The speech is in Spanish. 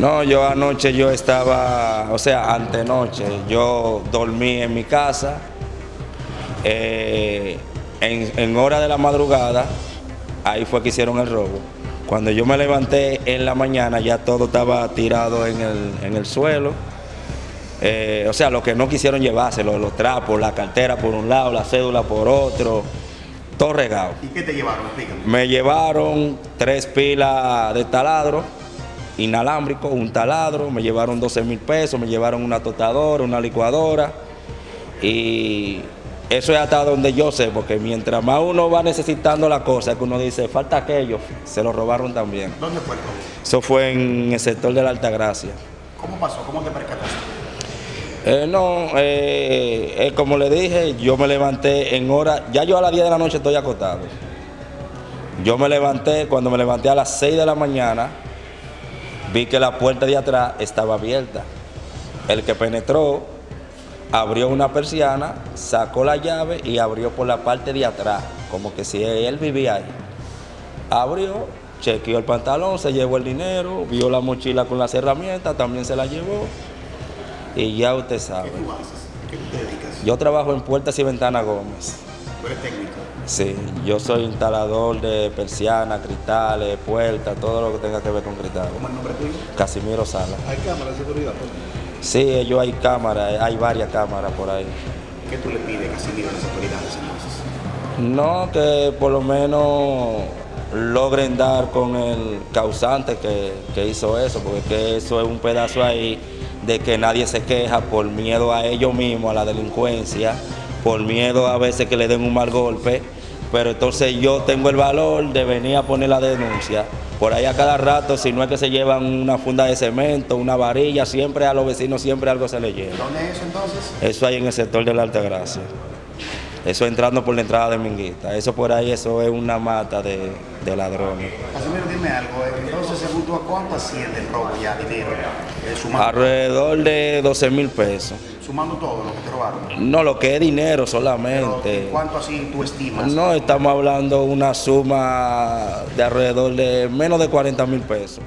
No, yo anoche yo estaba, o sea, antenoche, yo dormí en mi casa, eh, en, en hora de la madrugada, ahí fue que hicieron el robo. Cuando yo me levanté en la mañana ya todo estaba tirado en el, en el suelo. Eh, o sea, lo que no quisieron llevarse, los, los trapos, la cartera por un lado, la cédula por otro, todo regado. ¿Y qué te llevaron? Explícame. Me llevaron tres pilas de taladro inalámbrico, un taladro, me llevaron 12 mil pesos, me llevaron una tostadora, una licuadora y eso es hasta donde yo sé, porque mientras más uno va necesitando la cosa, que uno dice, falta aquello, se lo robaron también. ¿Dónde fue? Eso fue en el sector de la Altagracia. ¿Cómo pasó? ¿Cómo te percataste? Eh, no, eh, eh, como le dije, yo me levanté en hora, ya yo a las 10 de la noche estoy acostado. Yo me levanté, cuando me levanté a las 6 de la mañana, vi que la puerta de atrás estaba abierta. El que penetró abrió una persiana, sacó la llave y abrió por la parte de atrás, como que si él vivía ahí. Abrió, chequeó el pantalón, se llevó el dinero, vio la mochila con las herramientas, también se la llevó. Y ya usted sabe. ¿Qué tú haces? ¿Qué tú te dedicas? Yo trabajo en Puertas y Ventanas Gómez. ¿Tú eres técnico? Sí, yo soy instalador de persianas, cristales, puertas, todo lo que tenga que ver con cristales. ¿Cómo es el nombre tuyo? Casimiro Sala. ¿Hay cámara de seguridad? Sí, ellos hay cámaras, hay varias cámaras por ahí. ¿Qué tú le pides, Casimiro, a las autoridades entonces? No, que por lo menos logren dar con el causante que, que hizo eso, porque que eso es un pedazo ahí de que nadie se queja por miedo a ellos mismos, a la delincuencia, por miedo a veces que le den un mal golpe, pero entonces yo tengo el valor de venir a poner la denuncia. Por ahí a cada rato, si no es que se llevan una funda de cemento, una varilla, siempre a los vecinos siempre algo se les lleva. ¿Dónde es eso entonces? Eso hay en el sector de la Altagracia. Eso entrando por la entrada de Minguita. Eso por ahí, eso es una mata de, de ladrones. Casimiro, dime algo. eh, Entonces, según tú, ¿a cuánto asciende el robo ya, dinero? Eh, Alrededor de 12 mil pesos. sumando todo lo que te robaron. No, lo que es dinero Pero, solamente. ¿Cuánto así tú estimas? No estamos hablando una suma de alrededor de menos de 40 mil pesos.